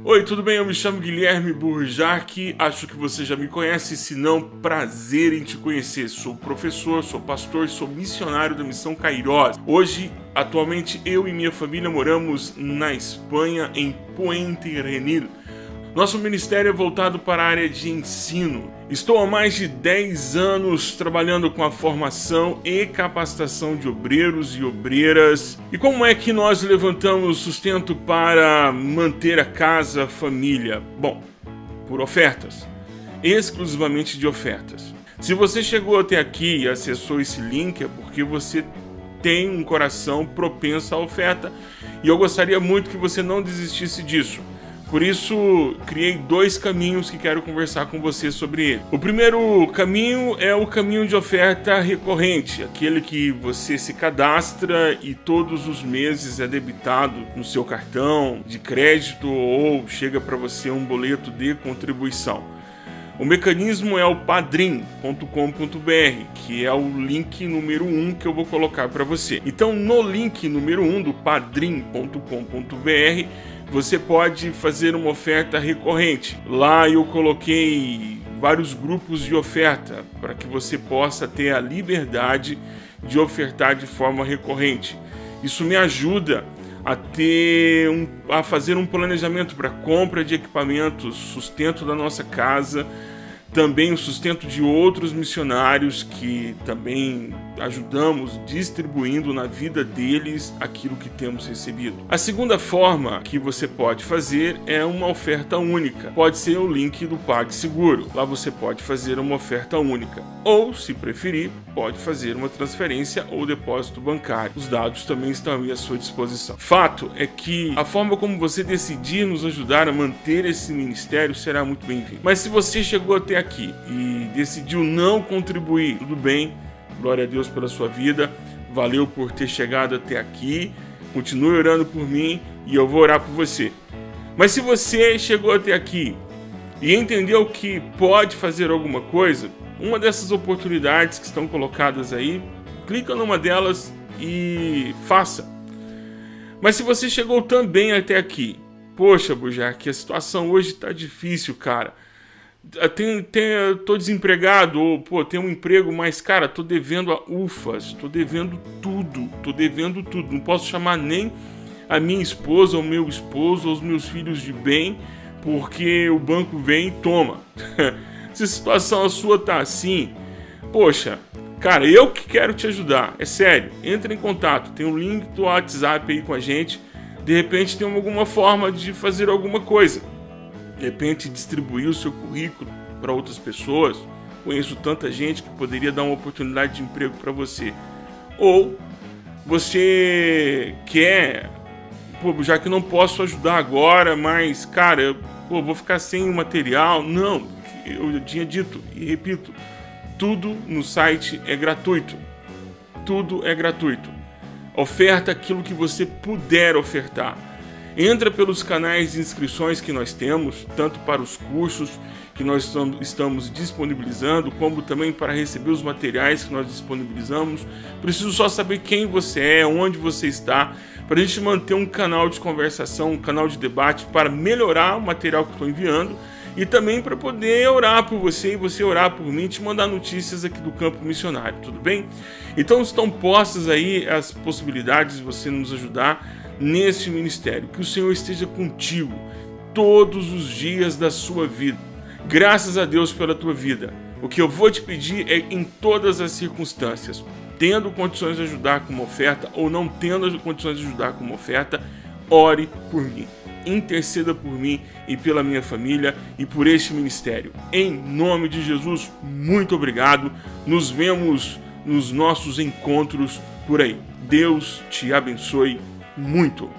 Oi, tudo bem? Eu me chamo Guilherme Burjac, acho que você já me conhece, se não, prazer em te conhecer. Sou professor, sou pastor, sou missionário da Missão Cairós. Hoje, atualmente, eu e minha família moramos na Espanha, em Puente Renil. Nosso ministério é voltado para a área de ensino. Estou há mais de 10 anos trabalhando com a formação e capacitação de obreiros e obreiras. E como é que nós levantamos sustento para manter a casa, a família? Bom, por ofertas. Exclusivamente de ofertas. Se você chegou até aqui e acessou esse link é porque você tem um coração propenso à oferta e eu gostaria muito que você não desistisse disso. Por isso, criei dois caminhos que quero conversar com você sobre ele. O primeiro caminho é o caminho de oferta recorrente, aquele que você se cadastra e todos os meses é debitado no seu cartão de crédito ou chega para você um boleto de contribuição. O mecanismo é o padrim.com.br, que é o link número 1 um que eu vou colocar para você. Então, no link número 1 um do padrim.com.br, você pode fazer uma oferta recorrente. Lá eu coloquei vários grupos de oferta para que você possa ter a liberdade de ofertar de forma recorrente. Isso me ajuda a ter um, a fazer um planejamento para compra de equipamentos, sustento da nossa casa, também o sustento de outros missionários que também ajudamos distribuindo na vida deles aquilo que temos recebido. A segunda forma que você pode fazer é uma oferta única. Pode ser o link do PagSeguro. Lá você pode fazer uma oferta única. Ou, se preferir, pode fazer uma transferência ou depósito bancário. Os dados também estão à sua disposição. Fato é que a forma como você decidir nos ajudar a manter esse ministério será muito bem-vindo. Mas se você chegou até aqui e decidiu não contribuir, tudo bem, glória a Deus pela sua vida, valeu por ter chegado até aqui, continue orando por mim e eu vou orar por você. Mas se você chegou até aqui e entendeu que pode fazer alguma coisa, uma dessas oportunidades que estão colocadas aí, clica numa delas e faça. Mas se você chegou também até aqui, poxa, Bujar, que a situação hoje está difícil, cara. Tem, tem, tô desempregado, ou pô, tenho um emprego, mas cara, tô devendo a UFAS, tô devendo tudo, tô devendo tudo. Não posso chamar nem a minha esposa, o meu esposo, os meus filhos de bem, porque o banco vem e toma. Se a situação a sua tá assim, poxa, cara, eu que quero te ajudar, é sério. Entre em contato, tem um link do WhatsApp aí com a gente. De repente tem alguma forma de fazer alguma coisa. De repente distribuir o seu currículo para outras pessoas. Conheço tanta gente que poderia dar uma oportunidade de emprego para você. Ou você quer, pô, já que não posso ajudar agora, mas cara, eu, pô, vou ficar sem material. Não, eu tinha dito e repito, tudo no site é gratuito. Tudo é gratuito. Oferta aquilo que você puder ofertar. Entra pelos canais de inscrições que nós temos, tanto para os cursos que nós estamos disponibilizando, como também para receber os materiais que nós disponibilizamos. Preciso só saber quem você é, onde você está, para a gente manter um canal de conversação, um canal de debate para melhorar o material que estou enviando e também para poder orar por você e você orar por mim te mandar notícias aqui do campo missionário, tudo bem? Então estão postas aí as possibilidades de você nos ajudar nesse ministério. Que o Senhor esteja contigo todos os dias da sua vida. Graças a Deus pela tua vida. O que eu vou te pedir é em todas as circunstâncias, tendo condições de ajudar com uma oferta ou não tendo condições de ajudar com uma oferta, ore por mim interceda por mim e pela minha família e por este ministério. Em nome de Jesus, muito obrigado. Nos vemos nos nossos encontros por aí. Deus te abençoe muito.